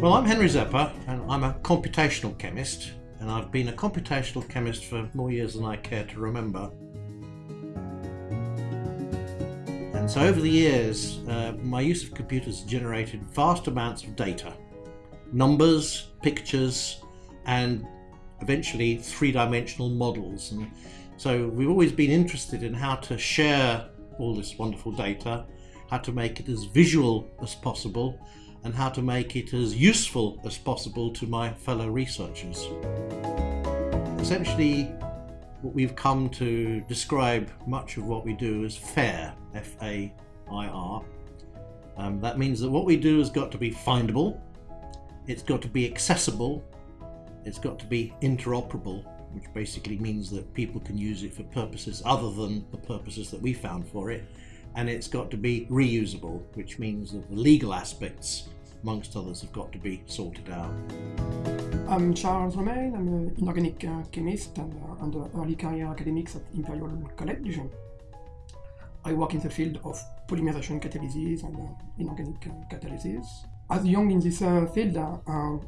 Well, I'm Henry Rzepa, and I'm a computational chemist, and I've been a computational chemist for more years than I care to remember. And so over the years, uh, my use of computers generated vast amounts of data. Numbers, pictures, and eventually three-dimensional models. And so we've always been interested in how to share all this wonderful data, how to make it as visual as possible, and how to make it as useful as possible to my fellow researchers. Essentially, what we've come to describe much of what we do as FAIR, F-A-I-R. Um, that means that what we do has got to be findable, it's got to be accessible, it's got to be interoperable, which basically means that people can use it for purposes other than the purposes that we found for it, and it's got to be reusable, which means that the legal aspects, amongst others, have got to be sorted out. I'm Charles Romain, I'm an inorganic uh, chemist and uh, under early career academics at Imperial College. I work in the field of polymerization catalysis and uh, inorganic uh, catalysis. As young in this uh, field, uh,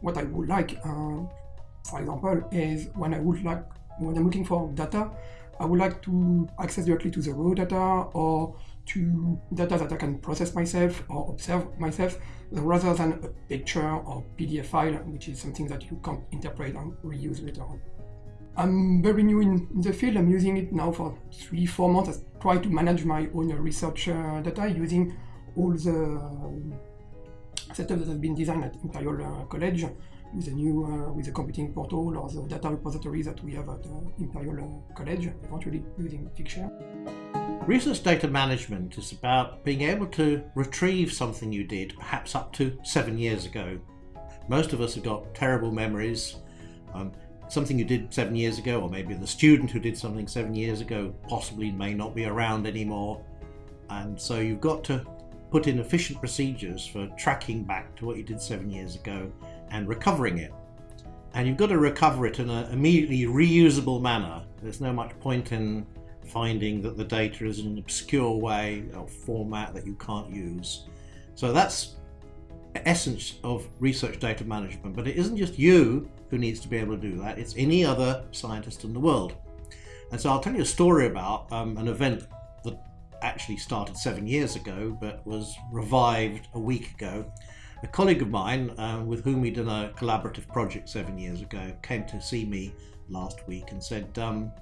what I would like, for example, is when I would like, when I'm looking for data, I would like to access directly to the raw data or to data that I can process myself or observe myself rather than a picture or PDF file, which is something that you can't interpret and reuse later on. I'm very new in, the field. I'm using it now for three, four months. I try to manage my own research uh, data using all the setup that has been designed at Imperial uh, College with a new uh, with the computing portal or the data repository that we have at uh, Imperial uh, College, eventually using Figshare. Research data management is about being able to retrieve something you did perhaps up to seven years ago. Most of us have got terrible memories. Um, something you did seven years ago, or maybe the student who did something seven years ago possibly may not be around anymore. And so you've got to put in efficient procedures for tracking back to what you did seven years ago and recovering it. And you've got to recover it in an immediately reusable manner. There's no much point in finding that the data is in an obscure way or format that you can't use. So that's the essence of research data management, but it isn't just you who needs to be able to do that, it's any other scientist in the world. And so I'll tell you a story about um, an event that actually started seven years ago, but was revived a week ago. A colleague of mine, uh, with whom we did a collaborative project seven years ago, came to see me last week and said, um,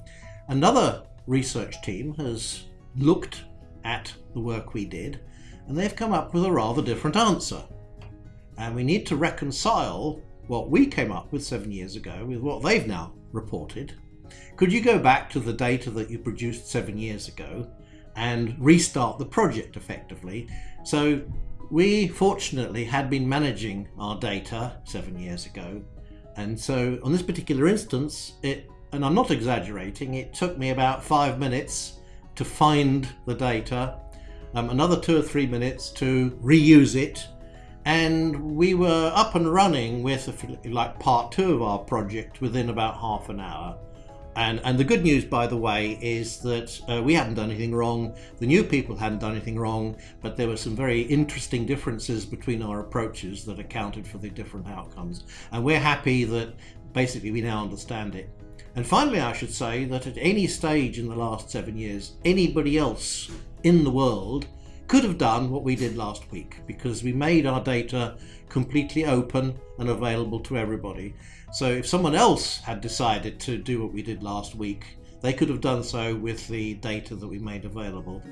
another research team has looked at the work we did and they've come up with a rather different answer. And we need to reconcile what we came up with seven years ago with what they've now reported. Could you go back to the data that you produced seven years ago and restart the project effectively? So we fortunately had been managing our data seven years ago. And so on this particular instance, it and I'm not exaggerating, it took me about five minutes to find the data, um, another two or three minutes to reuse it, and we were up and running with like part two of our project within about half an hour. And, and the good news, by the way, is that uh, we hadn't done anything wrong, the new people hadn't done anything wrong, but there were some very interesting differences between our approaches that accounted for the different outcomes. And we're happy that basically we now understand it. And finally, I should say that at any stage in the last seven years, anybody else in the world could have done what we did last week because we made our data completely open and available to everybody. So if someone else had decided to do what we did last week, they could have done so with the data that we made available.